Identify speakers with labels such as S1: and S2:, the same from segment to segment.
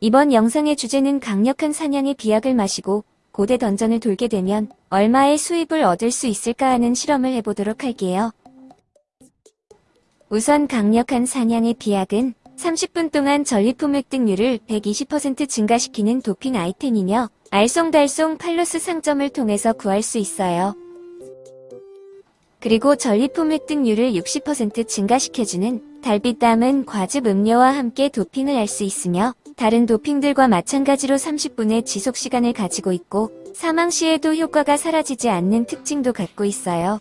S1: 이번 영상의 주제는 강력한 사냥의 비약을 마시고 고대 던전을 돌게 되면 얼마의 수입을 얻을 수 있을까 하는 실험을 해보도록 할게요. 우선 강력한 사냥의 비약은 30분 동안 전리품 획득률을 120% 증가시키는 도핑 아이템이며 알쏭달쏭 팔로스 상점을 통해서 구할 수 있어요. 그리고 전리품 획득률을 60% 증가시켜주는 달빛 담은 과즙 음료와 함께 도핑을 할 수 있으며 다른 도핑들과 마찬가지로 30분의 지속시간을 가지고 있고 사망 시에도 효과가 사라지지 않는 특징도 갖고 있어요.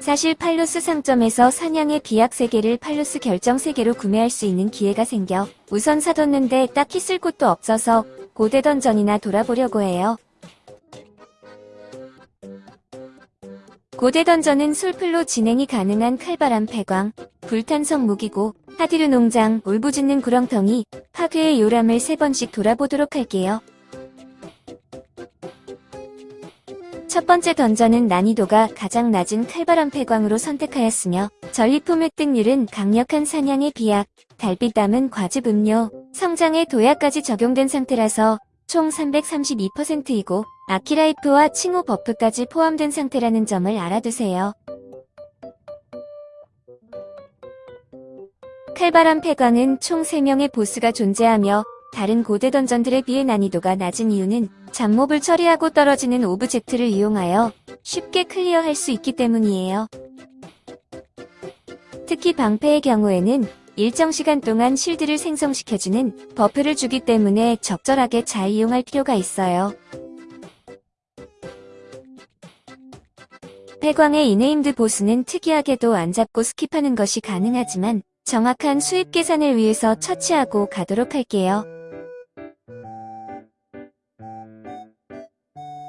S1: 사실 팔로스 상점에서 사냥의 비약 3개를 팔로스 결정 3개로 구매할 수 있는 기회가 생겨 우선 사뒀는데 딱히 쓸 곳도 없어서 고대 던전이나 돌아보려고 해요. 고대 던전은 솔플로 진행이 가능한 칼바람 폐광, 불탄성 무기고, 하디르 농장, 울부짖는 구렁텅이, 파괴의 요람을 세 번씩 돌아보도록 할게요. 첫 번째 dungeon은 난이도가 가장 낮은 칼바람 폐광으로 선택하였으며 전리품 획득률은 강력한 사냥의 비약, 달빛 담은 과즙 음료, 성장의 도약까지 적용된 상태라서 총 332%이고 아키라이프와 칭호 buff까지 포함된 상태라는 점을 알아두세요. 칼바람 폐광은 총 3명의 보스가 존재하며 다른 고대 dungeon들에 비해 난이도가 낮은 이유는 잡몹을 처리하고 떨어지는 object를 이용하여 쉽게 clear할 수 있기 때문이에요. 특히 방패의 경우에는 일정 시간 동안 shield를 생성시켜주는 buff를 주기 때문에 적절하게 잘 이용할 필요가 있어요. 폐광의 이 named 보스는 특이하게도 안 잡고 skip하는 것이 가능하지만 정확한 수입 계산을 위해서 처치하고 가도록 할게요.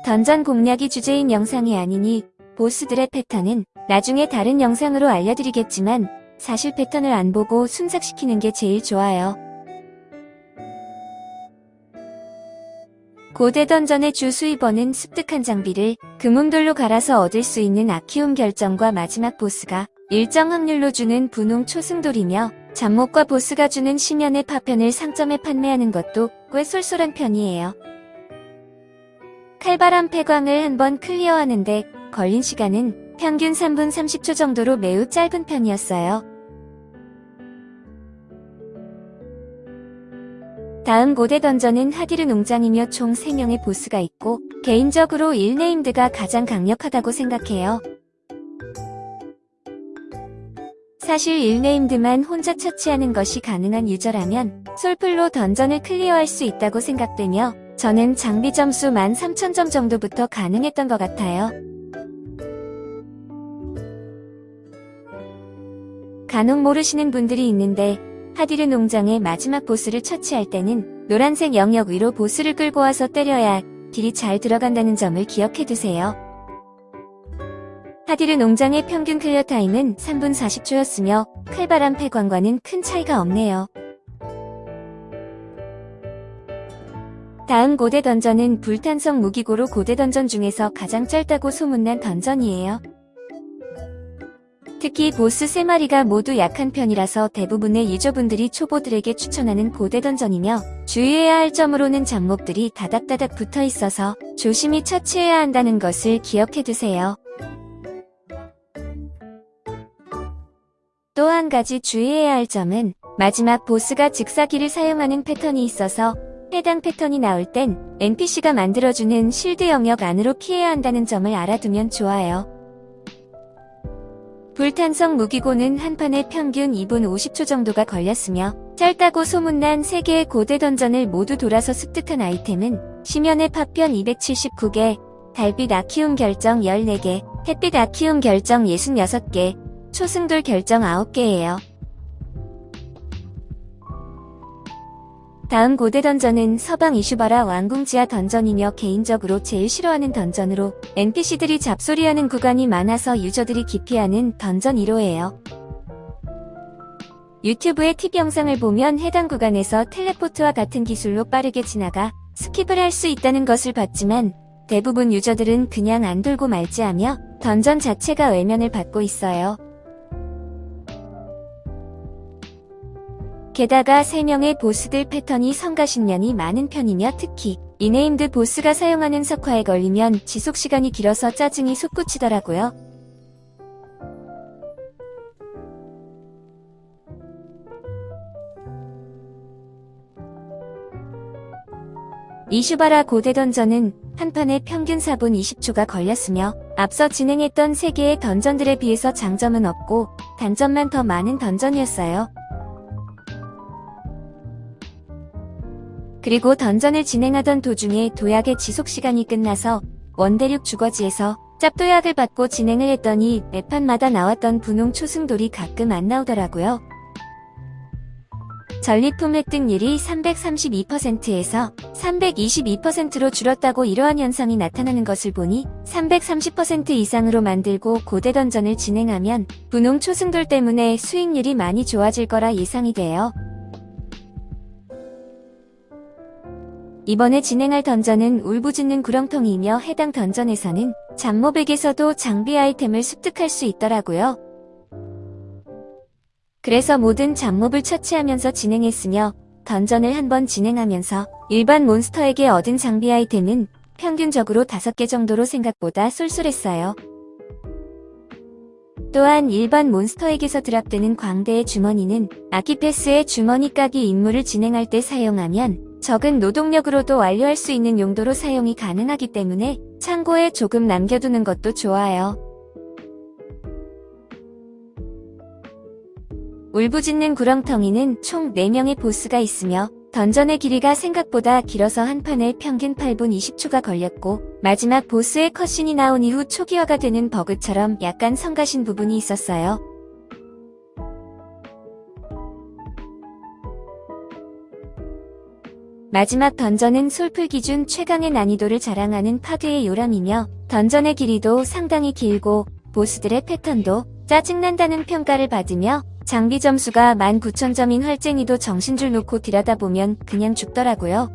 S1: 던전 공략이 주제인 영상이 아니니 보스들의 패턴은 나중에 다른 영상으로 알려드리겠지만 사실 패턴을 안 보고 순삭시키는 게 제일 좋아요. 고대 던전의 주 수입원은 습득한 장비를 금운돌로 갈아서 얻을 수 있는 아키움 결정과 마지막 보스가 일정 확률로 주는 분홍 초승돌이며 잡목과 보스가 주는 심연의 파편을 상점에 판매하는 것도 꽤 쏠쏠한 편이에요. 칼바람 폐광을 한번 클리어하는데 걸린 시간은 평균 3분 30초 정도로 매우 짧은 편이었어요. 다음 고대 던전은 하디르 농장이며 총 3명의 보스가 있고 개인적으로 일네임드가 가장 강력하다고 생각해요. 사실 일네임드만 혼자 처치하는 것이 가능한 유저라면 솔플로 던전을 클리어할 수 있다고 생각되며 저는 장비 점수 13,000점 정도부터 가능했던 것 같아요. 간혹 모르시는 분들이 있는데 하디르 농장의 마지막 보스를 처치할 때는 노란색 영역 위로 보스를 끌고 와서 때려야 딜이 잘 들어간다는 점을 기억해두세요. 하디르 농장의 평균 clear time은 3분 40초였으며 칼바람 폐광과는 큰 차이가 없네요. 다음 고대 dungeon은 불탄성 무기고로 고대 던전 중에서 가장 짧다고 소문난 dungeon이에요. 특히 보스 3마리가 모두 약한 편이라서 대부분의 유저분들이 초보들에게 추천하는 고대 던전이며 주의해야 할 점으로는 잡몹들이 다닥다닥 붙어 있어서 조심히 처치해야 한다는 것을 기억해두세요. 또 한 가지 주의해야 할 점은 마지막 보스가 직사기를 사용하는 패턴이 있어서 해당 패턴이 나올 땐 NPC가 만들어주는 실드 영역 안으로 피해야 한다는 점을 알아두면 좋아요. 불탄성 무기고는 한 판에 평균 2분 50초 정도가 걸렸으며 짧다고 소문난 3개의 고대 던전을 모두 돌아서 습득한 아이템은 심연의 파편 279개, 달빛 아키움 결정 14개, 햇빛 아키움 결정 66개, 초승돌 결정 9개예요. 다음 고대 던전은 서방 이슈바라 왕궁 지하 던전이며 개인적으로 제일 싫어하는 던전으로 NPC들이 잡소리하는 구간이 많아서 유저들이 기피하는 던전 1호예요. 유튜브의 팁 영상을 보면 해당 구간에서 teleport와 같은 기술로 빠르게 지나가 skip을 할 수 있다는 것을 봤지만 대부분 user들은 그냥 안 돌고 말지하며 던전 자체가 외면을 받고 있어요. 게다가 3명의 보스들 패턴이 성가신면이 많은 편이며 특히 이 named 보스가 사용하는 석화에 걸리면 지속시간이 길어서 짜증이 솟구치더라고요. 이슈바라 고대 던전은 한 판에 평균 4분 20초가 걸렸으며 앞서 진행했던 3개의 던전들에 비해서 장점은 없고 단점만 더 많은 던전이었어요. 그리고 던전을 진행하던 도중에 도약의 지속시간이 끝나서 원대륙 주거지에서 짭도약을 받고 진행을 했더니 매판마다 나왔던 분홍 초승돌이 가끔 안 나오더라고요. 전리품 획득 률이 332%에서 322%로 줄었다고 이러한 현상이 나타나는 것을 보니 330% 이상으로 만들고 고대 던전을 진행하면 분홍 초승돌 때문에 수익률이 많이 좋아질 거라 예상이 돼요. 이번에 진행할 던전은 울부짖는 구렁텅이이며 해당 던전에서는 잡모백에서도 장비 아이템을 습득할 수 있더라고요. 그래서 모든 잡몹을 처치하면서 진행했으며 던전을 한번 진행하면서 일반 몬스터에게 얻은 장비 아이템은 평균적으로 5개 정도로 생각보다 쏠쏠했어요. 또한 일반 몬스터에게서 드랍되는 광대의 주머니는 아키패스의 주머니 까기 임무를 진행할 때 사용하면 적은 노동력으로도 완료할 수 있는 용도로 사용이 가능하기 때문에 창고에 조금 남겨두는 것도 좋아요. 울부짖는 구렁텅이는 총 4명의 보스가 있으며 던전의 길이가 생각보다 길어서 한 판에 평균 8분 20초가 걸렸고 마지막 보스의 컷신이 나온 이후 초기화가 되는 버그처럼 약간 성가신 부분이 있었어요. 마지막 던전은 솔플 기준 최강의 난이도를 자랑하는 파드의 요람이며 던전의 길이도 상당히 길고 보스들의 패턴도 짜증난다는 평가를 받으며 장비 점수가 19,000점인 활쟁이도 정신줄 놓고 들여다보면 그냥 죽더라고요.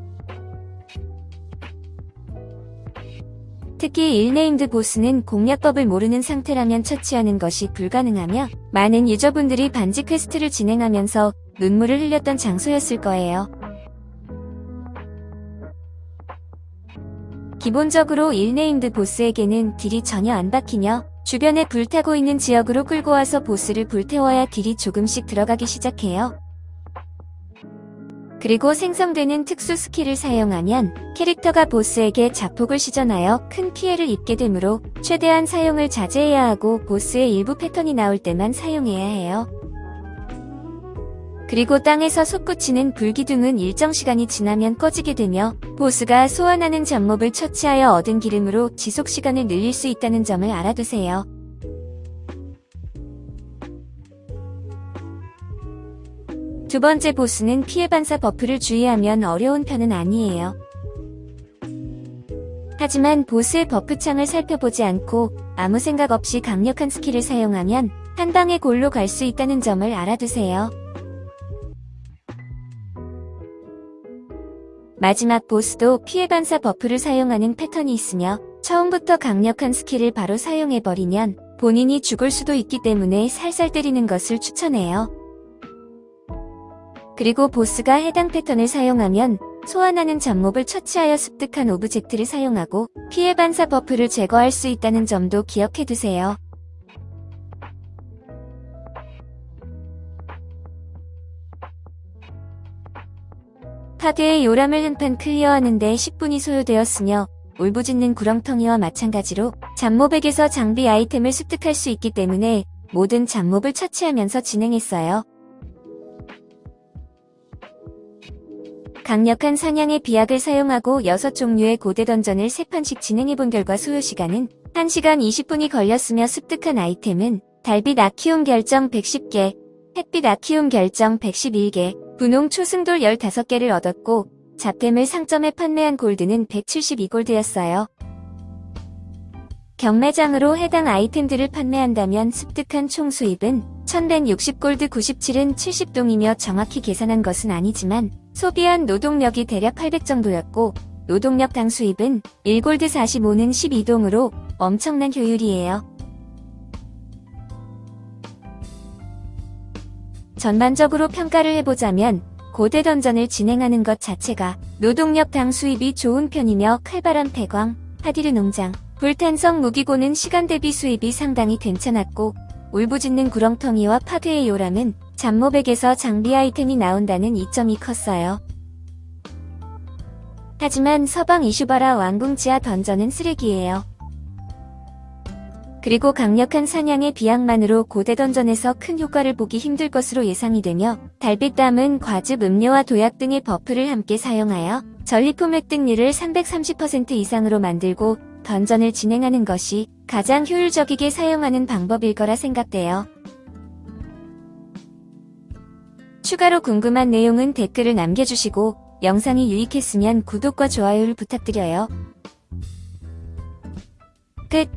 S1: 특히 일named 보스는 공략법을 모르는 상태라면 처치하는 것이 불가능하며 많은 유저분들이 반지 quest를 진행하면서 눈물을 흘렸던 장소였을 거예요. 기본적으로 일named 보스에게는 deal이 전혀 안 박히며 주변에 불타고 있는 지역으로 끌고 와서 보스를 불태워야 deal이 조금씩 들어가기 시작해요. 그리고 생성되는 특수 스킬을 사용하면 캐릭터가 보스에게 자폭을 시전하여 큰 피해를 입게 되므로 최대한 사용을 자제해야 하고 보스의 일부 패턴이 나올 때만 사용해야 해요. 그리고 땅에서 솟구치는 불기둥은 일정 시간이 지나면 꺼지게 되며 보스가 소환하는 잡몹을 처치하여 얻은 기름으로 지속시간을 늘릴 수 있다는 점을 알아두세요. 두 번째 보스는 피해 반사 buff를 주의하면 어려운 편은 아니에요. 하지만 보스의 buff창을 살펴보지 않고 아무 생각 없이 강력한 스킬을 사용하면 한 방에 골로 갈 수 있다는 점을 알아두세요. 마지막 보스도 피해 반사 buff를 사용하는 패턴이 있으며 처음부터 강력한 스킬을 바로 사용해버리면 본인이 죽을 수도 있기 때문에 살살 때리는 것을 추천해요. 그리고 보스가 해당 패턴을 사용하면 소환하는 잡몹을 처치하여 습득한 object를 사용하고 피해 반사 buff를 제거할 수 있다는 점도 기억해두세요. 카드의 요람을 한 판 clear하는데 10분이 소요되었으며 울부짖는 구렁텅이와 마찬가지로 잡몹에게서 장비 아이템을 습득할 수 있기 때문에 모든 잡몹을 처치하면서 진행했어요. 강력한 사냥의 비약을 사용하고 6종류의 고대 던전을 3판씩 진행해본 결과 소요시간은 1시간 20분이 걸렸으며 습득한 아이템은 달빛 아키움 결정 110개, 햇빛 아키움 결정 111개, 분홍 초승돌 15개를 얻었고 잡템을 상점에 판매한 골드는 172골드였어요. 경매장으로 해당 아이템들을 판매한다면 습득한 총 수입은 1160골드 97은 70동이며 정확히 계산한 것은 아니지만 소비한 노동력이 대략 800 정도였고 노동력 당 수입은 1골드 45는 12동으로 엄청난 효율이에요. 전반적으로 평가를 해보자면 고대 던전을 진행하는 것 자체가 노동력 당 수입이 좋은 편이며 칼바람 폐광, 하디르 농장, 불탄성 무기고는 시간 대비 수입이 상당히 괜찮았고 울부짖는 구렁텅이와 파괴의 요람은 잡몹에게서 장비 아이템이 나온다는 이점이 컸어요. 하지만 서방 이슈바라 왕궁 지하 dungeon은 쓰레기예요. 그리고 강력한 사냥의 비약만으로 고대 dungeon에서 큰 효과를 보기 힘들 것으로 예상이 되며 달빛담은 과즙 음료와 도약 등의 buff를 함께 사용하여 전리품 획득률을 330% 이상으로 만들고 던전을 진행하는 것이 가장 효율적이게 사용하는 방법일 거라 생각돼요. 추가로 궁금한 내용은 댓글을 남겨주시고 영상이 유익했으면 구독과 좋아요를 부탁드려요. 끝